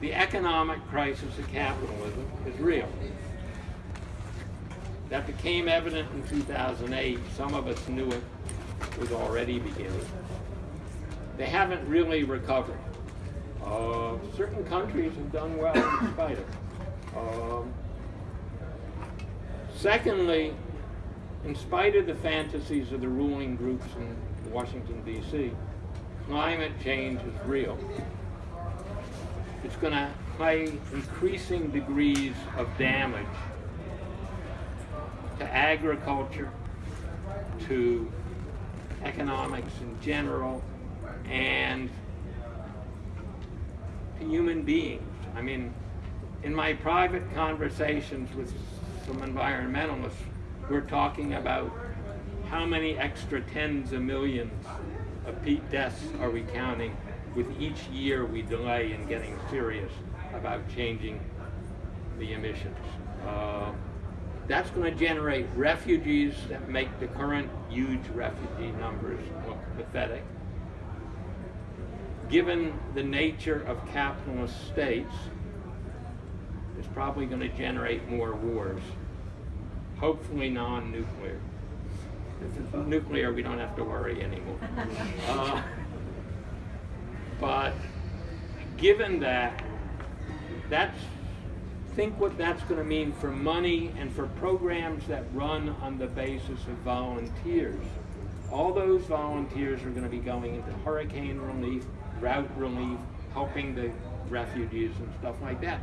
the economic crisis of capitalism is real. That became evident in 2008. Some of us knew it was already beginning. They haven't really recovered. Uh, certain countries have done well in spite of it. Um, secondly, in spite of the fantasies of the ruling groups in Washington, D.C., climate change is real. It's going to play increasing degrees of damage to agriculture, to economics in general, and to human beings. I mean, in my private conversations with some environmentalists, we're talking about how many extra tens of millions of peat deaths are we counting with each year we delay in getting serious about changing the emissions. Uh, that's going to generate refugees that make the current huge refugee numbers look pathetic. Given the nature of capitalist states, it's probably going to generate more wars. Hopefully non-nuclear. If it's nuclear, we don't have to worry anymore. Uh, but given that, that's think what that's going to mean for money and for programs that run on the basis of volunteers. All those volunteers are going to be going into hurricane relief, drought relief, helping the refugees and stuff like that.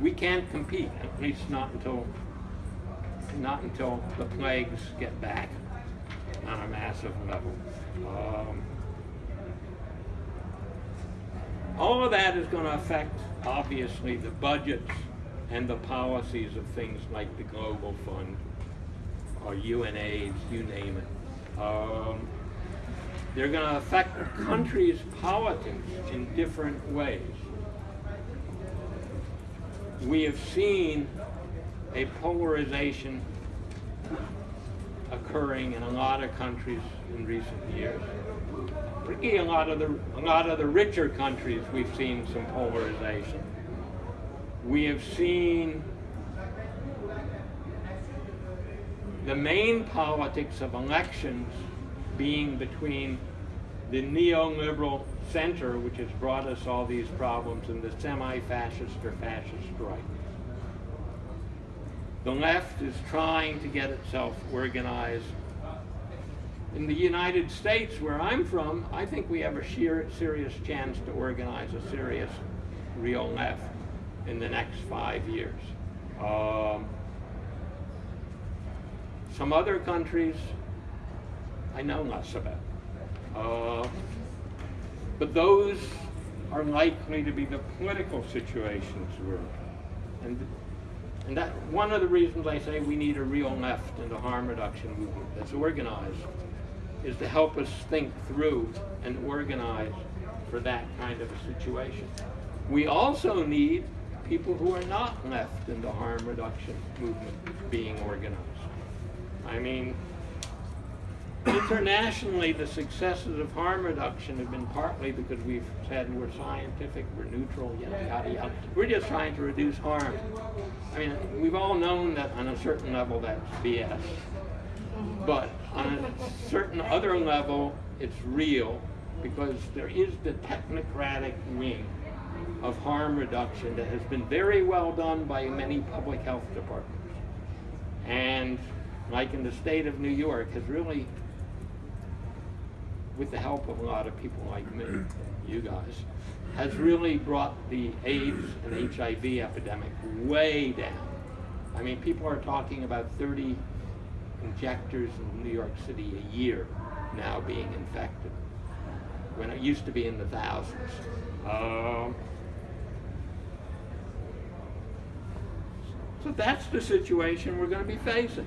We can't compete, at least not until not until the plagues get back on a massive level. Um, all of that is going to affect, obviously, the budgets and the policies of things like the Global Fund or UNAIDS, you name it. Um, they're going to affect the country's politics in different ways. We have seen a polarization occurring in a lot of countries in recent years. Particularly a lot of the a lot of the richer countries we've seen some polarization. We have seen the main politics of elections being between the neoliberal center, which has brought us all these problems, and the semi-fascist or fascist right. The left is trying to get itself organized. In the United States, where I'm from, I think we have a sheer, serious chance to organize a serious, real left in the next five years. Um, some other countries, I know less about. Uh, but those are likely to be the political situations we're in. And and that one of the reasons I say we need a real left and a harm reduction movement that's organized is to help us think through and organize for that kind of a situation. We also need people who are not left in the harm reduction movement being organized. I mean, internationally, the successes of harm reduction have been partly because we've said we're scientific, we're neutral, yada, yada, yada. We're just trying to reduce harm. I mean, we've all known that on a certain level that's BS. But on a certain other level, it's real because there is the technocratic wing of harm reduction that has been very well done by many public health departments. And like in the state of New York, has really with the help of a lot of people like me, you guys, has really brought the AIDS and HIV epidemic way down. I mean, people are talking about 30 injectors in New York City a year now being infected, when it used to be in the thousands. Um, so that's the situation we're going to be facing.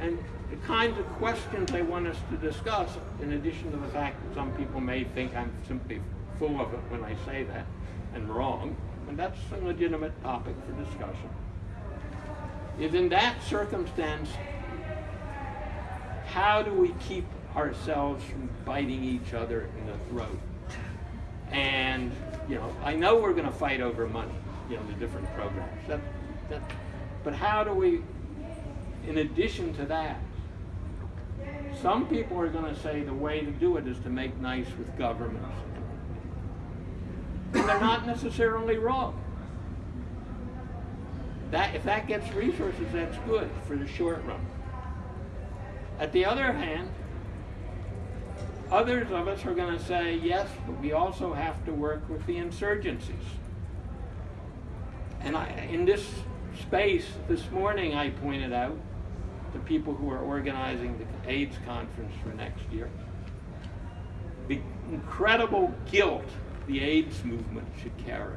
And the kinds of questions I want us to discuss, in addition to the fact that some people may think I'm simply full of it when I say that, and wrong, and that's a legitimate topic for discussion, is in that circumstance, how do we keep ourselves from biting each other in the throat? And you know, I know we're going to fight over money, you know, the different programs. That, that, but how do we, in addition to that, some people are going to say the way to do it is to make nice with governments. And they're not necessarily wrong. That, if that gets resources, that's good for the short run. At the other hand, others of us are going to say, yes, but we also have to work with the insurgencies. And I, in this space this morning, I pointed out the people who are organizing the AIDS conference for next year the incredible guilt the AIDS movement should carry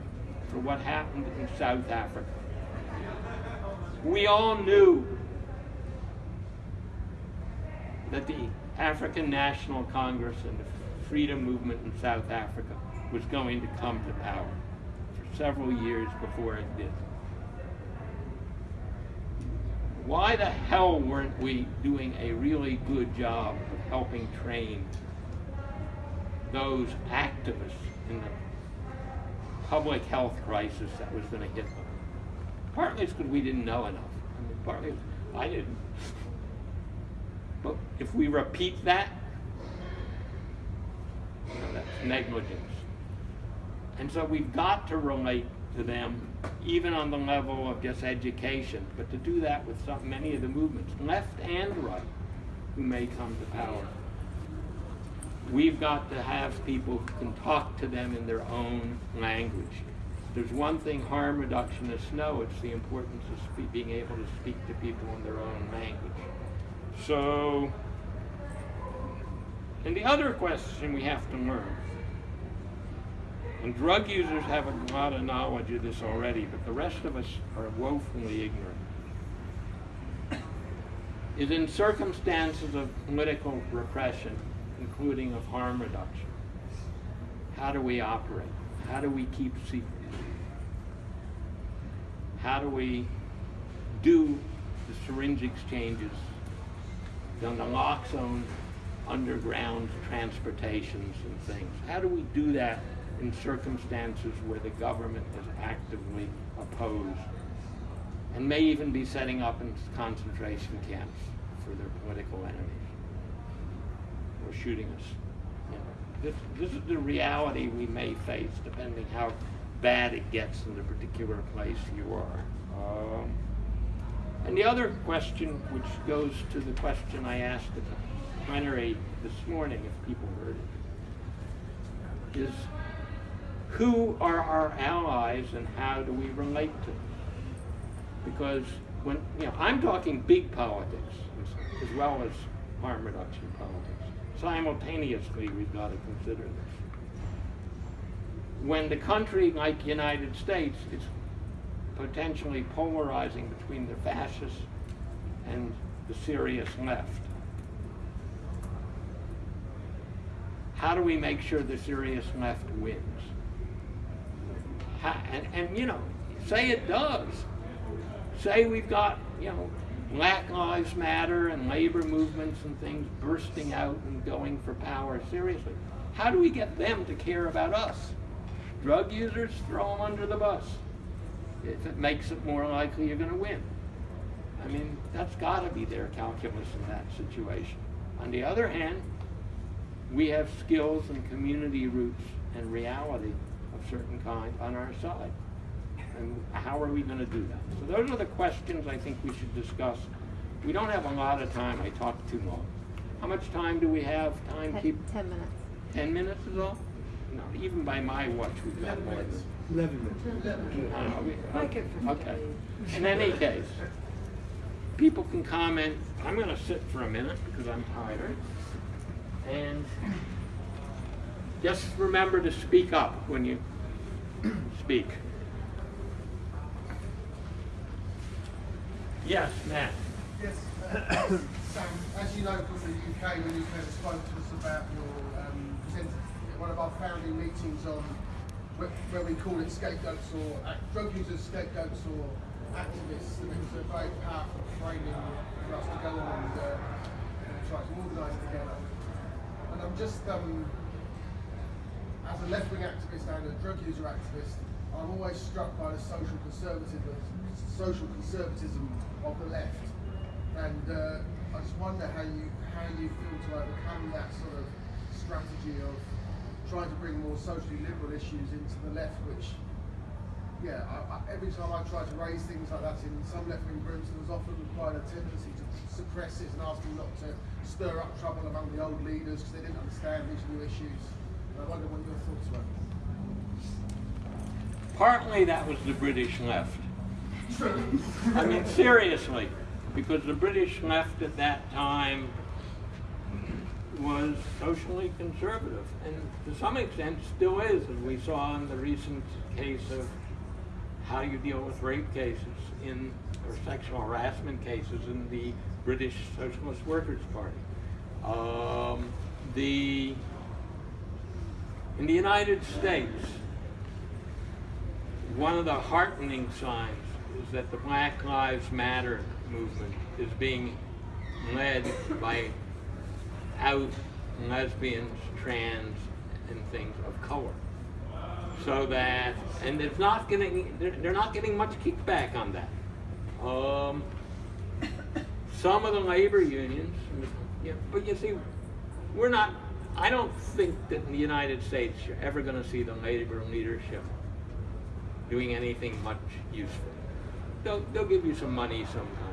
for what happened in South Africa. We all knew that the African National Congress and the freedom movement in South Africa was going to come to power for several years before it did. Why the hell weren't we doing a really good job of helping train those activists in the public health crisis that was going to hit them? Partly it's because we didn't know enough. I mean, partly I didn't. But if we repeat that, you know, that's negligence. And so we've got to relate to them, even on the level of just education, but to do that with some, many of the movements, left and right, who may come to power. We've got to have people who can talk to them in their own language. There's one thing harm reductionists know, it's the importance of being able to speak to people in their own language. So, and the other question we have to learn, and drug users have a lot of knowledge of this already, but the rest of us are woefully ignorant, is in circumstances of political repression, including of harm reduction, how do we operate? How do we keep secret? How do we do the syringe exchanges the naloxone underground transportations and things. How do we do that in circumstances where the government is actively opposed and may even be setting up in concentration camps for their political enemies or shooting us? This, this is the reality we may face depending how bad it gets in the particular place you are. Um, and the other question, which goes to the question I asked at the plenary this morning, if people heard it, is who are our allies and how do we relate to them? Because when, you know, I'm talking big politics as, well as harm reduction politics. Simultaneously, we've got to consider this. When the country like the United States is potentially polarizing between the fascists and the serious left. How do we make sure the serious left wins? How, and, and, you know, say it does. Say we've got, you know, Black Lives Matter and labor movements and things bursting out and going for power seriously. How do we get them to care about us? Drug users, throw them under the bus if it makes it more likely you're going to win. I mean, that's got to be their calculus in that situation. On the other hand, we have skills and community roots and reality of certain kind on our side. And how are we going to do that? So those are the questions I think we should discuss. We don't have a lot of time. I talked too long. How much time do we have? Time Ten, keep ten minutes. ten minutes is all? No, even by my watch, we've got more than. Eleven minutes. Uh, we- Make it for Okay. In any case, people can comment. I'm going to sit for a minute because I'm tired. And just remember to speak up when you speak. Yes, Matt. Yes, Sam, as you know from the UK, when you first spoke to us about your um, presented at one of our founding meetings on where, we call it scapegoats or uh, drug users, scapegoats or activists, and it was a very powerful framing for us to go on and, uh, try to organise together. And I'm just, um, as a a left-wing activist and a drug user activist, I'm always struck by the social conservatism, social conservatism of the left, and uh, I just wonder how you how you feel to overcome that sort of strategy of trying to bring more socially liberal issues into the left, which yeah, I, I, every time I try to raise things like that in some left-wing groups, there was often quite a tendency to suppress it and ask them not to stir up trouble among the old leaders because they didn't understand these new issues. And I wonder what your thoughts were. Partly that was the British left. I mean, seriously, because the British left at that time was socially conservative, and to some extent still is, as we saw in the recent case of how you deal with rape cases in, or sexual harassment cases in the British Socialist Workers' Party. Um, the, in the United States, one of the heartening signs is that the Black Lives Matter movement is being led by out lesbians, trans, and things of color. So that, and it's not getting, they're, they're not getting much kickback on that. Um, some of the labor unions, yeah, but you see, we're not, I don't think that in the United States you're ever going to see the labor leadership doing anything much useful. They'll, they'll give you some money sometime.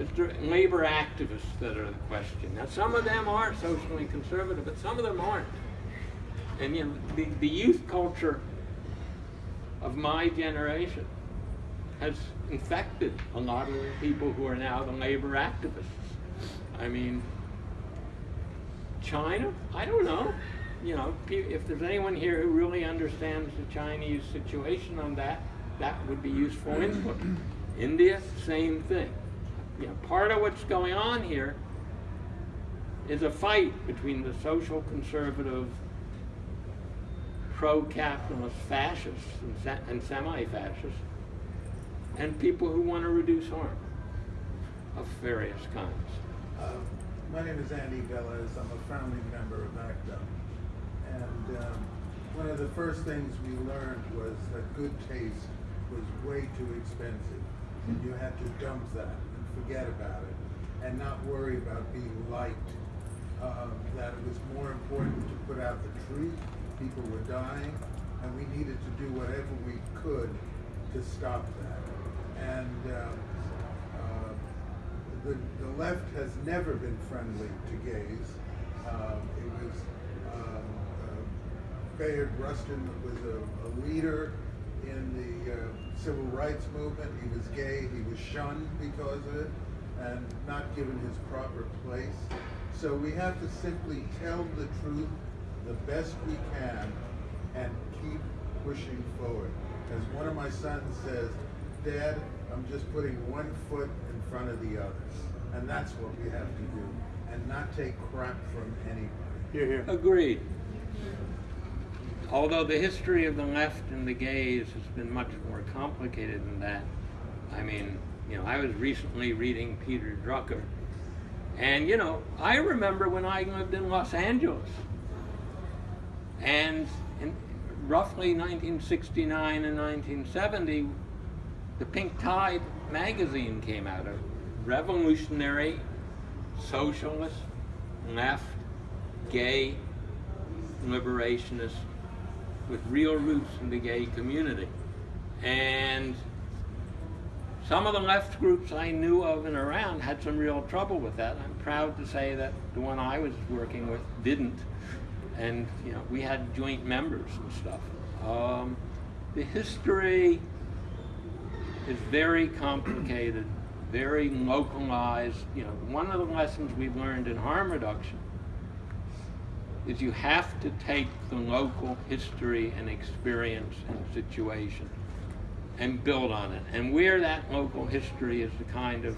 It's labor activists that are the question. Now, some of them are socially conservative, but some of them aren't. And you know, the, the youth culture of my generation has infected a lot of the people who are now the labor activists. I mean, China, I don't know. You know, if there's anyone here who really understands the Chinese situation on that, that would be useful input. India, same thing. Know, part of what's going on here is a fight between the social conservative pro-capitalist fascists and, and semi-fascists and people who want to reduce harm of various kinds. Uh, my name is Andy Velez. I'm a founding member of ACT UP. And um, one of the first things we learned was that good taste was way too expensive. And you had to dump that forget about it and not worry about being liked. Um, that it was more important to put out the truth. People were dying, and we needed to do whatever we could to stop that. And um, uh, the, the left has never been friendly to gays. Um, it was um, uh, Bayard Rustin was a, a leader in the uh, civil rights movement. He was gay. He was shunned because of it and not given his proper place. So we have to simply tell the truth the best we can and keep pushing forward. As one of my sons says, Dad, I'm just putting one foot in front of the other. And that's what we have to do. And not take crap from anybody. Here, here. Agreed. Although the history of the left and the gays has been much more complicated than that. I mean, you know, I was recently reading Peter Drucker, and you know, I remember when I lived in Los Angeles, and in roughly 1969 and 1970, the Pink Tide magazine came out, a revolutionary, socialist, left, gay, liberationist with real roots in the gay community. And some of the left groups I knew of and around had some real trouble with that. I'm proud to say that the one I was working with didn't. And, you know, we had joint members and stuff. Um, the history is very complicated, very localized. You know, one of the lessons we've learned in harm reduction is you have to take the local history and experience and situation and build on it. And where that local history is the kind of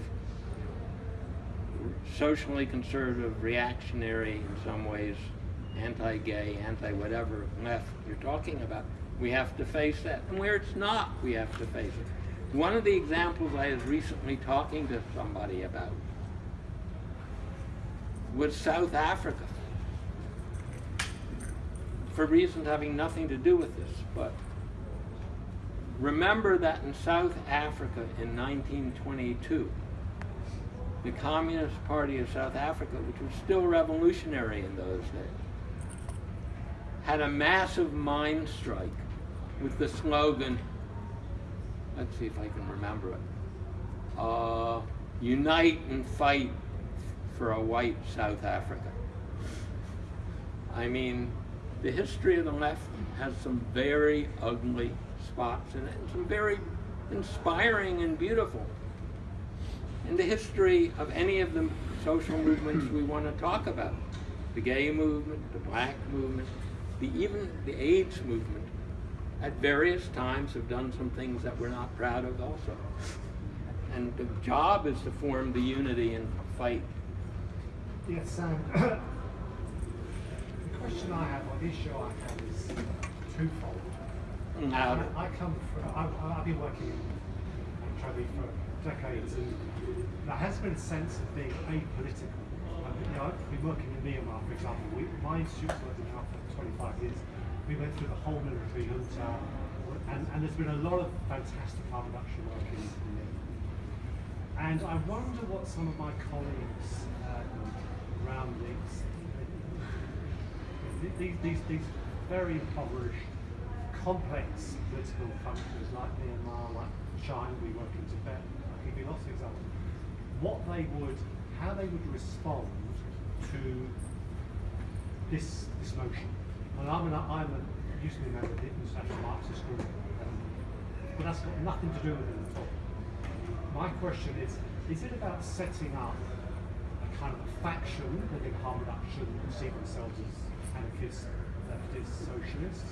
socially conservative, reactionary in some ways, anti-gay, anti-whatever left you're talking about, we have to face that. And where it's not, we have to face it. One of the examples I was recently talking to somebody about was South Africa. For reasons having nothing to do with this, but remember that in South Africa in 1922, the Communist Party of South Africa, which was still revolutionary in those days, had a massive mine strike with the slogan, let's see if I can remember it, uh, unite and fight for a white South Africa. I mean, the history of the left has some very ugly spots in it, and some very inspiring and beautiful. And the history of any of the social movements we want to talk about, the gay movement, the black movement, the, even the AIDS movement, at various times have done some things that we're not proud of also. And the job is to form the unity and fight. Yes, Sam. the question I have, or the issue I have, is twofold. Now, I, I come from, I, I've been working in HIV for decades, and there has been a sense of being apolitical. I mean, you know, I've been working in Myanmar, for example. We, my institute's worked in Myanmar for 25 years. We went through the whole military junta, and, and there's been a lot of fantastic harm reduction work in, Myanmar. And I wonder what some of my colleagues um, around these, these, these, these very impoverished, complex political countries like Myanmar, like China, we work in Tibet, can give lots of examples, what they would, how they would respond to this, this notion. And I'm, an, I'm a, used to be a member of the International Marxist Group, um, but that's got nothing to do with it at all. My question is, is it about setting up a kind of a faction within harm reduction who see themselves as anarchists, leftists, socialists?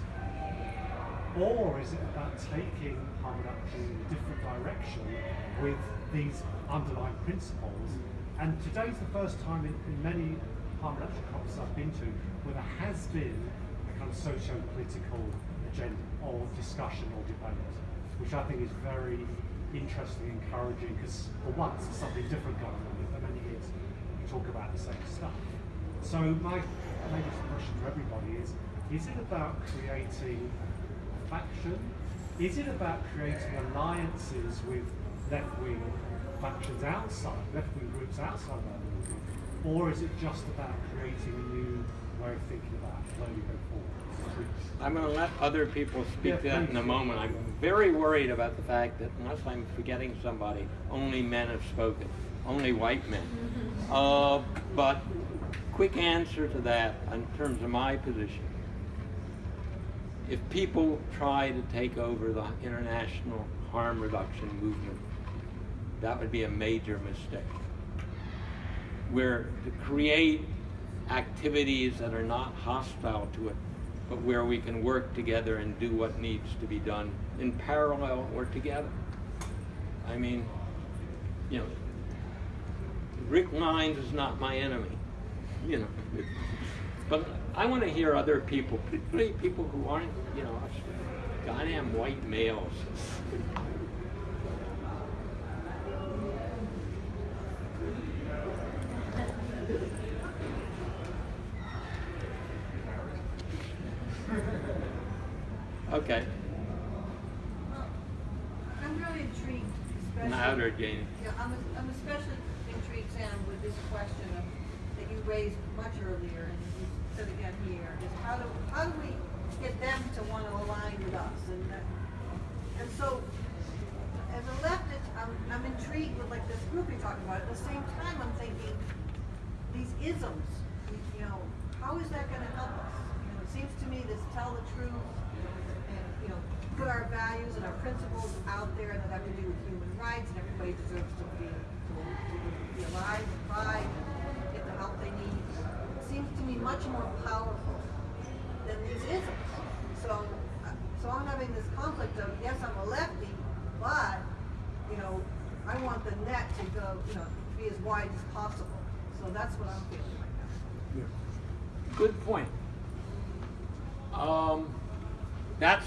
Or is it about taking reduction in a different direction with these underlying principles? And today's the first time in, in many reduction conferences I've been to where there has been a kind of socio-political agenda or discussion or debate, which I think is very interesting, encouraging, because for once there's something different going on. For many years we talk about the same stuff. So my maybe it's a question for everybody is, is it about creating a faction? Is it about creating alliances with left-wing factions outside, left-wing groups outside of that movement? Or is it just about creating a new way of thinking about where we go forward? I'm going to let other people speak Yeah, to that in a moment. I'm very worried about the fact that, unless I'm forgetting somebody, only men have spoken, only white men. Uh, but quick answer to that in terms of my position. If people try to take over the international harm reduction movement, that would be a major mistake. We're to create activities that are not hostile to it, but where we can work together and do what needs to be done in parallel or together. I mean, you know, Rick Lines is not my enemy, you know. But I want to hear other people, particularly people who aren't, you know, goddamn white males. Okay, I'm really intrigued, especially. louder, Janie. Yeah, I'm, I'm especially intrigued, Sam, with this question of, that you raised much earlier, and you said again here, is how do, how do we get them to want to align with us? And that, and so, as a leftist, I'm, I'm intrigued with like this group you're talking about. At the same time, I'm thinking, these isms, you know, how is that gonna help us? You know, it seems to me this tell the truth and, you know, put our values and our principles out there that have to do with human rights and everybody deserves to be, to, to be alive, and the help they need. Seems to me much more powerful than these isms. So, so I'm having this conflict of, yes, I'm a lefty, but, you know, I want the net to go, you know, be as wide as possible. So that's what I'm feeling right now. Yeah. Good point. Um, that's,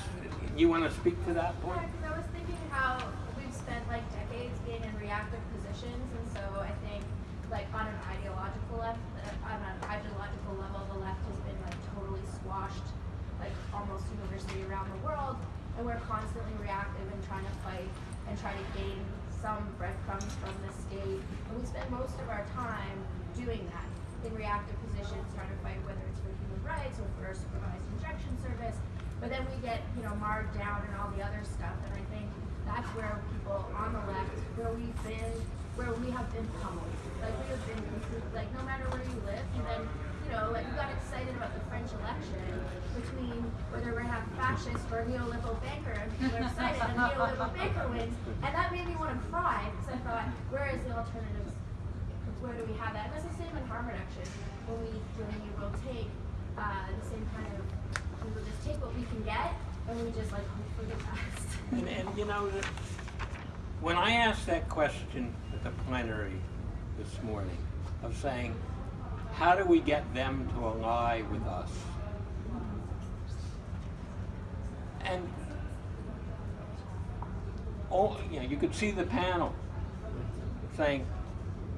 you want to speak to that point? Yeah, 'cause I was thinking how we've spent like decades being in reactive positions, and so I think like on an ideological left, uh, on an ideological level, the left has been like totally squashed like almost universally around the world, and we're constantly reactive and trying to fight and try to gain some breadcrumbs from the state. And we spend most of our time doing that in reactive positions, trying to fight whether it's for human rights or for a supervised injection service. But then we get, you know, marred down and all the other stuff. And I think that's where people on the left, where we've been, where we have been pummeled. Like we have been like no matter where you live, and then you know, like we got excited about the French election between whether we're gonna have fascist or neoliberal banker, and people are excited and the neoliberal banker wins. And that made me want to cry because I thought, where is the alternatives? Where do we have that? And it's the same in harm reduction. When we when we will take uh, the same kind of we will just take what we can get and we just like hope for the best. And, and you know, that when I asked that question at the plenary this morning of saying, how do we get them to ally with us? And all, you know, you could see the panel saying,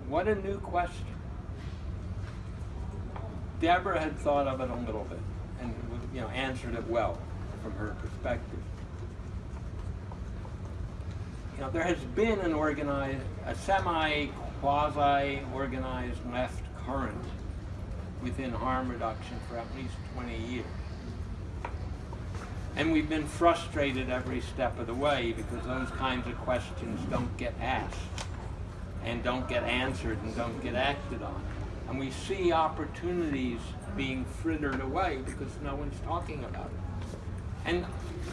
what a new question. Deborah had thought of it a little bit and you know answered it well from her perspective. You know, there has been an organized, a semi quasi organized left current within harm reduction for at least 20 years. And we've been frustrated every step of the way because those kinds of questions don't get asked and don't get answered and don't get acted on. And we see opportunities being frittered away because no one's talking about it. And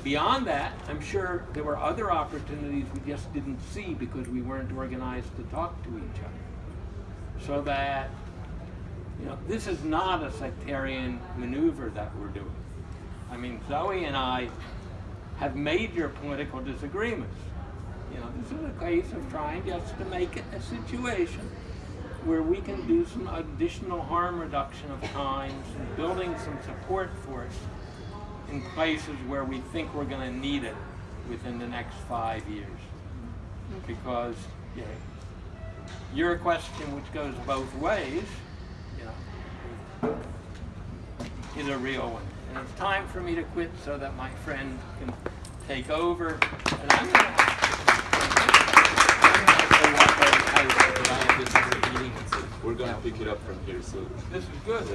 beyond that, I'm sure there were other opportunities we just didn't see because we weren't organized to talk to each other. So that, you know, this is not a sectarian maneuver that we're doing. I mean, Zoe and I have major political disagreements. You know, this is a case of trying just to make it a situation where we can do some additional harm reduction of times and building some support for it in places where we think we're going to need it within the next five years. Mm-hmm. Because you know, your question, which goes both ways, you know, is a real one. And it's time for me to quit so that my friend can take over. And I'm going to. We're gonna pick it up from here, so. This is good.